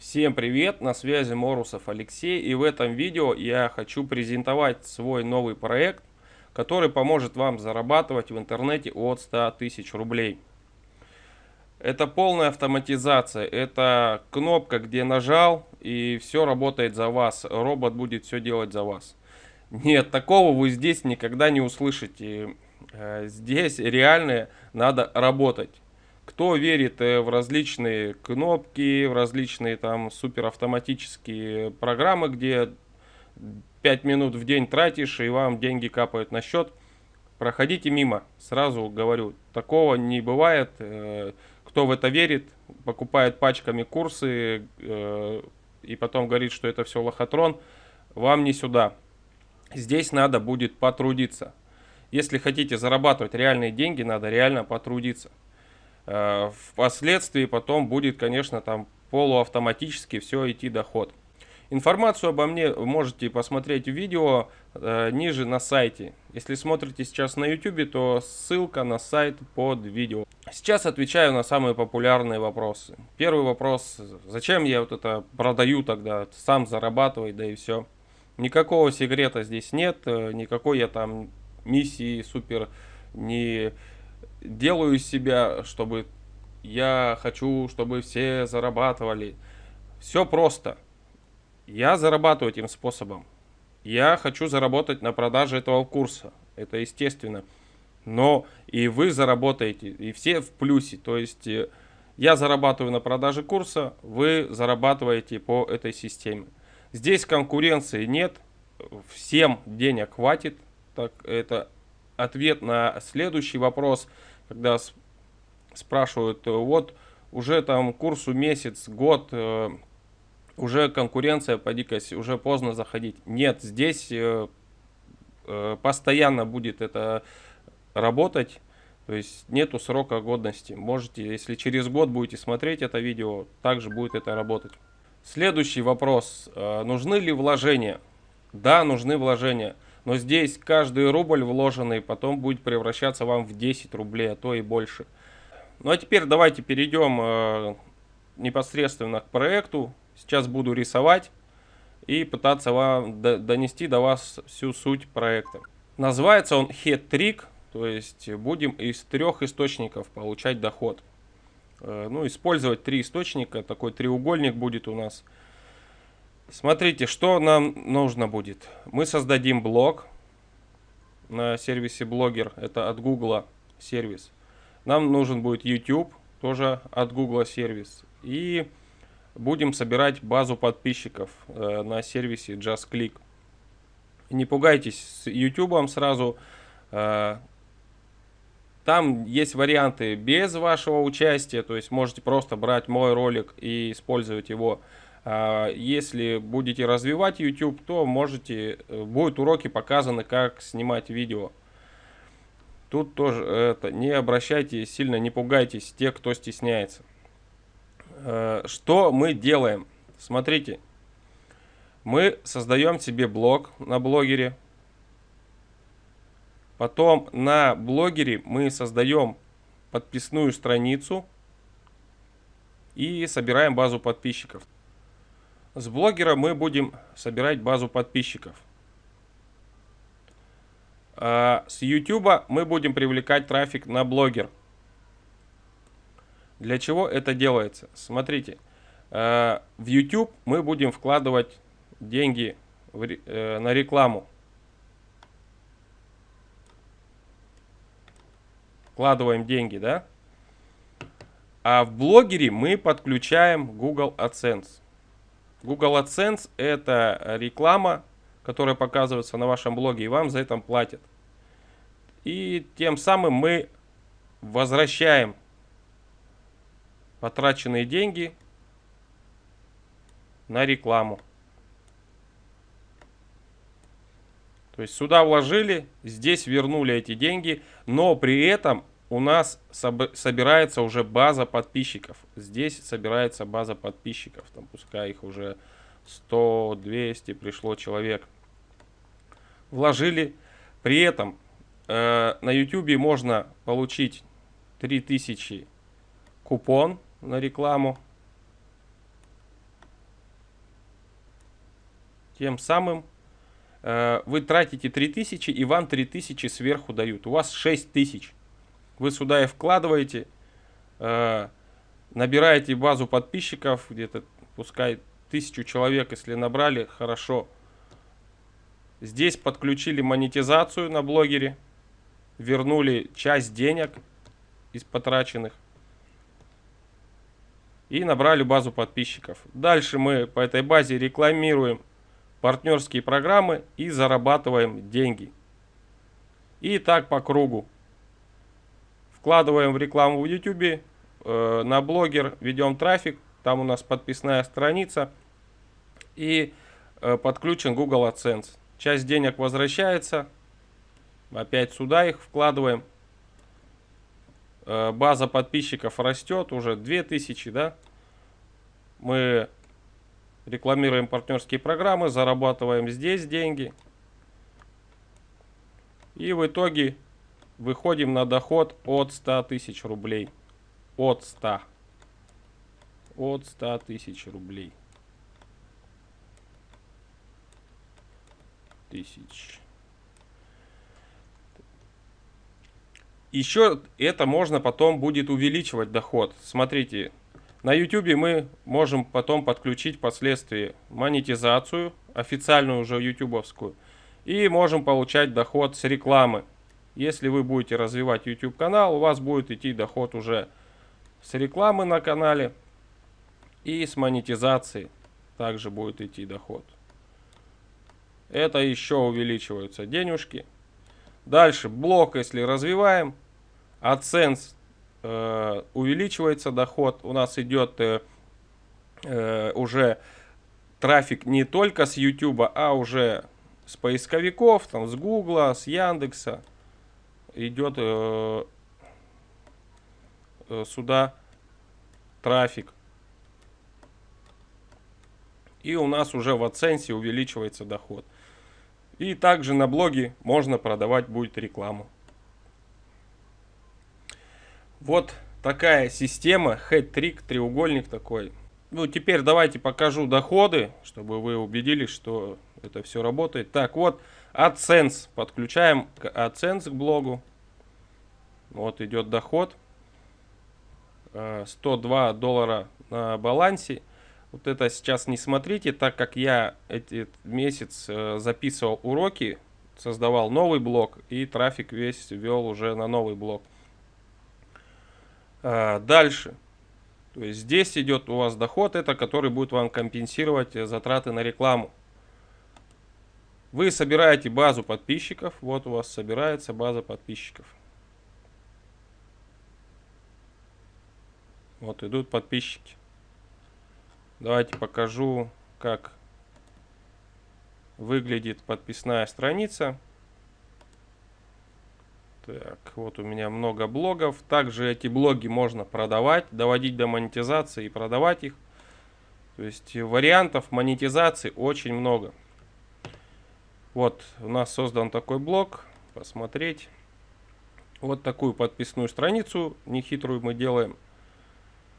Всем привет, на связи Морусов Алексей и в этом видео я хочу презентовать свой новый проект, который поможет вам зарабатывать в интернете от 100 тысяч рублей. Это полная автоматизация, это кнопка, где нажал и все работает за вас, робот будет все делать за вас. Нет, такого вы здесь никогда не услышите, э, здесь реально надо работать. Кто верит э, в различные кнопки, в различные там суперавтоматические программы, где 5 минут в день тратишь и вам деньги капают на счет, проходите мимо. Сразу говорю, такого не бывает. Э, кто в это верит, покупает пачками курсы э, и потом говорит, что это все лохотрон, вам не сюда. Здесь надо будет потрудиться. Если хотите зарабатывать реальные деньги, надо реально потрудиться. Э, впоследствии потом будет, конечно, там полуавтоматически все идти доход. Информацию обо мне можете посмотреть в видео э, ниже на сайте. Если смотрите сейчас на YouTube, то ссылка на сайт под видео. Сейчас отвечаю на самые популярные вопросы. Первый вопрос, зачем я вот это продаю тогда, сам зарабатывать, да и все. Никакого секрета здесь нет, э, никакой я там миссии супер не делаю себя, чтобы я хочу, чтобы все зарабатывали. Все просто. Я зарабатываю этим способом. Я хочу заработать на продаже этого курса. Это естественно. Но и вы заработаете, и все в плюсе. То есть э, я зарабатываю на продаже курса, вы зарабатываете по этой системе. Здесь конкуренции нет, всем денег хватит. Так, это ответ на следующий вопрос когда спрашивают, э, вот уже там курсу месяц, год, э, уже конкуренция по дикости, уже поздно заходить. Нет, здесь э, постоянно будет это работать, то есть нету срока годности. Можете, если через год будете смотреть это видео, также будет это работать. Следующий вопрос. Нужны ли вложения? Да, нужны вложения. Но здесь каждый рубль вложенный потом будет превращаться вам в 10 рублей, а то и больше. Ну а теперь давайте перейдем э, непосредственно к проекту. Сейчас буду рисовать и пытаться вам донести до вас всю суть проекта. Называется он Head Trick, то есть будем из трех источников получать доход. Э, ну, использовать три источника, такой треугольник будет у нас – Смотрите, что нам нужно будет. Мы создадим блог на сервисе Блогер. Это от Google сервис. Нам нужен будет YouTube, тоже от Google сервис. И будем собирать базу подписчиков э, на сервисе JustClick. Не пугайтесь с YouTube сразу. Э, там есть варианты без вашего участия, то есть можете просто брать мой ролик и использовать его если будете развивать YouTube, то можете, э, будут уроки показаны, как снимать видео. Тут тоже это, не обращайте сильно, не пугайтесь те, кто стесняется. Э, что мы делаем? Смотрите, мы создаем себе блог на блогере. Потом на блогере мы создаем подписную страницу и собираем базу подписчиков. С блогера мы будем собирать базу подписчиков. А с YouTube мы будем привлекать трафик на блогер. Для чего это делается? Смотрите, а, в YouTube мы будем вкладывать деньги э, на рекламу. Вкладываем деньги, да? А в блогере мы подключаем Google AdSense. Google AdSense это реклама, которая показывается на вашем блоге, и вам за это платят. И тем самым мы возвращаем потраченные деньги на рекламу. То есть сюда вложили, здесь вернули эти деньги, но при этом у нас собирается уже база подписчиков. Здесь собирается база подписчиков. Там пускай их уже 100, 200 пришло человек. Вложили. При этом э, на YouTube можно получить 3000 купон на рекламу. Тем самым э, вы тратите 3000 и вам 3000 сверху дают. У вас 6000. Вы сюда и вкладываете, э, набираете базу подписчиков, где-то пускай тысячу человек, если набрали, хорошо. Здесь подключили монетизацию на блогере, вернули часть денег из потраченных и набрали базу подписчиков. Дальше мы по этой базе рекламируем партнерские программы и зарабатываем деньги. И так по кругу. Вкладываем в рекламу в YouTube, э, на блогер ведем трафик, там у нас подписная страница и э, подключен Google AdSense. Часть денег возвращается, опять сюда их вкладываем. Э, база подписчиков растет, уже 2000, да. Мы рекламируем партнерские программы, зарабатываем здесь деньги. И в итоге выходим на доход от 100 тысяч рублей. От 100. От 100 тысяч рублей. Тысяч. Еще это можно потом будет увеличивать доход. Смотрите, на YouTube мы можем потом подключить впоследствии монетизацию, официальную уже ютубовскую. И можем получать доход с рекламы. Если вы будете развивать YouTube канал, у вас будет идти доход уже с рекламы на канале и с монетизации также будет идти доход. Это еще увеличиваются денежки. Дальше блок, если развиваем, AdSense э, увеличивается доход. У нас идет э, э, уже трафик не только с YouTube, а уже с поисковиков, там, с Гугла, с Яндекса идет э, э, сюда трафик. И у нас уже в оценсе увеличивается доход. И также на блоге можно продавать будет рекламу. Вот такая система, хэт-трик, треугольник такой. Ну, теперь давайте покажу доходы, чтобы вы убедились, что это все работает. Так, вот, AdSense. Подключаем AdSense к блогу. Вот идет доход. 102 э, доллара на балансе. Вот это сейчас не смотрите, так как я этот месяц э, записывал уроки, создавал новый блог и трафик весь вел уже на новый блог. Э, дальше. То есть здесь идет у вас доход, это который будет вам компенсировать затраты на рекламу. Вы собираете базу подписчиков. Вот у вас собирается база подписчиков. Вот идут подписчики. Давайте покажу, как выглядит подписная страница. Так, вот у меня много блогов. Также эти блоги можно продавать, доводить до монетизации и продавать их. То есть вариантов монетизации очень много. Вот у нас создан такой блок. Посмотреть. Вот такую подписную страницу нехитрую мы делаем.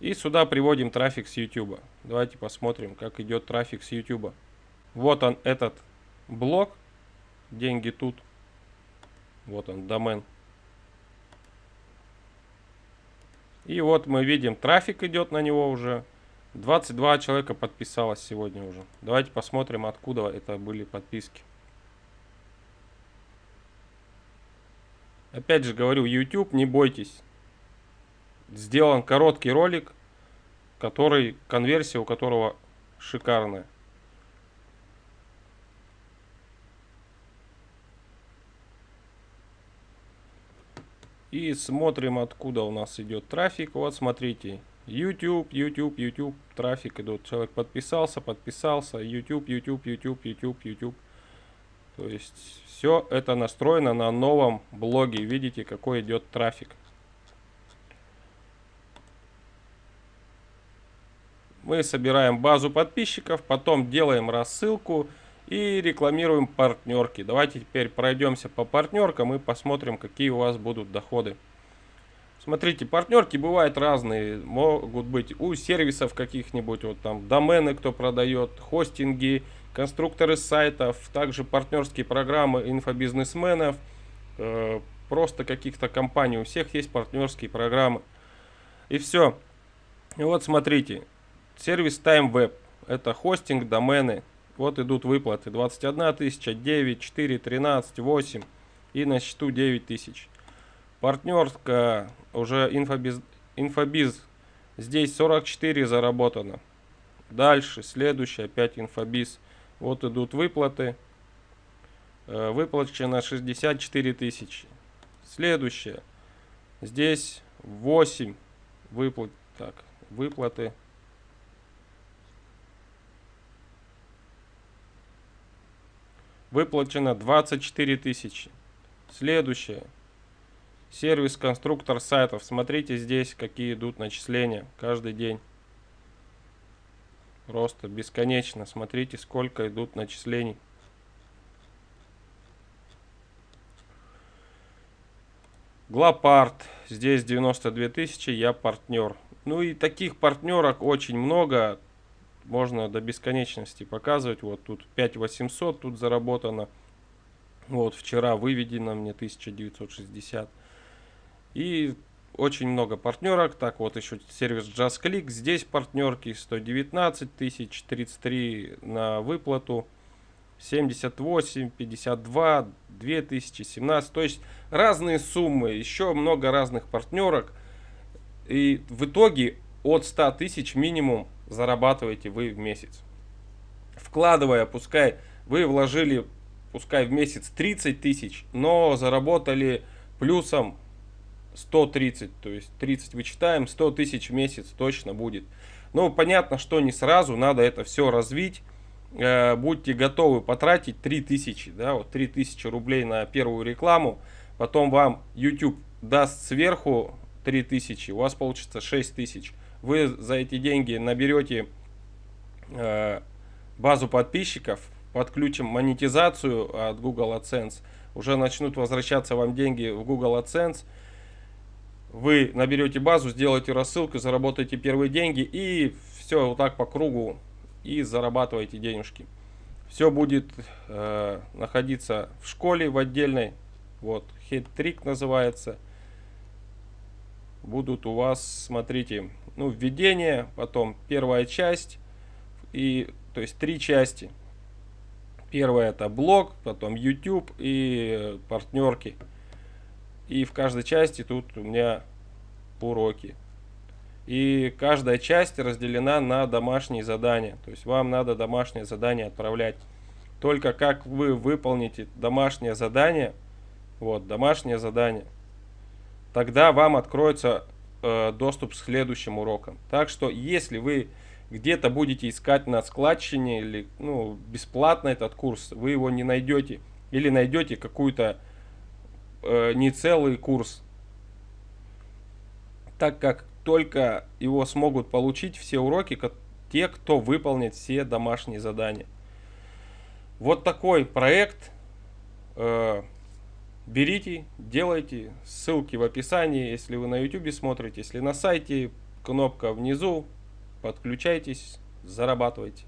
И сюда приводим трафик с YouTube. Давайте посмотрим, как идет трафик с YouTube. Вот он, этот блок. Деньги тут. Вот он, домен. И вот мы видим, трафик идет на него уже. 22 человека подписалось сегодня уже. Давайте посмотрим, откуда это были подписки. Опять же говорю, YouTube, не бойтесь. Сделан короткий ролик, который, конверсия у которого шикарная. И смотрим, откуда у нас идет трафик. Вот смотрите, YouTube, YouTube, YouTube, трафик идет. Человек подписался, подписался, YouTube, YouTube, YouTube, YouTube, YouTube. То есть все это настроено на новом блоге. Видите, какой идет трафик. Мы собираем базу подписчиков, потом делаем рассылку и рекламируем партнерки. Давайте теперь пройдемся по партнеркам и посмотрим, какие у вас будут доходы. Смотрите, партнерки бывают разные. Могут быть у сервисов каких-нибудь, вот там домены кто продает, хостинги, конструкторы сайтов, также партнерские программы инфобизнесменов, э, просто каких-то компаний. У всех есть партнерские программы. И все. И вот смотрите, сервис TimeWeb. Это хостинг, домены. Вот идут выплаты. 21 тысяча, 9, 4, 13, 8 и на счету 9 тысяч. Партнерка уже инфобиз, инфобиз. Здесь 44 заработано. Дальше, следующее, опять инфобиз. Вот идут выплаты. Э, выплачено 64 тысячи. Следующее. Здесь 8 выплат. Так, выплаты. Выплачено 24 тысячи. Следующее. Сервис конструктор сайтов. Смотрите здесь, какие идут начисления каждый день. Просто бесконечно. Смотрите, сколько идут начислений. Глопарт. Здесь 92 тысячи, я партнер. Ну и таких партнерок очень много. Можно до бесконечности показывать. Вот тут 5800 тут заработано. Вот вчера выведено мне 1960. И очень много партнерок. Так, вот еще сервис JustClick. Здесь партнерки 119 тысяч, 33 на выплату. 78, 52, 2017. То есть разные суммы, еще много разных партнерок. И в итоге от 100 тысяч минимум зарабатываете вы в месяц. Вкладывая, пускай вы вложили, пускай в месяц 30 тысяч, но заработали плюсом 130, то есть 30 вычитаем, 100 тысяч в месяц точно будет. Ну, понятно, что не сразу, надо это все развить. Э, будьте готовы потратить 3000, да, вот 3000 рублей на первую рекламу. Потом вам YouTube даст сверху 3000, у вас получится 6000. Вы за эти деньги наберете э, базу подписчиков, подключим монетизацию от Google AdSense. Уже начнут возвращаться вам деньги в Google AdSense вы наберете базу, сделаете рассылку, заработаете первые деньги и все вот так по кругу и зарабатываете денежки. Все будет э, находиться в школе в отдельной, вот, хит-трик называется. Будут у вас, смотрите, ну, введение, потом первая часть, и, то есть три части. Первая это блог, потом YouTube и партнерки. И в каждой части тут у меня уроки. И каждая часть разделена на домашние задания. То есть вам надо домашнее задание отправлять. Только как вы выполните домашнее задание, вот, домашнее задание, тогда вам откроется э, доступ к следующим урокам. Так что, если вы где-то будете искать на складчине или ну, бесплатно этот курс, вы его не найдете. Или найдете какую-то э, не целый курс, так как только его смогут получить все уроки, те, кто выполнит все домашние задания. Вот такой проект. Э, берите, делайте. Ссылки в описании, если вы на YouTube смотрите, если на сайте, кнопка внизу. Подключайтесь, зарабатывайте.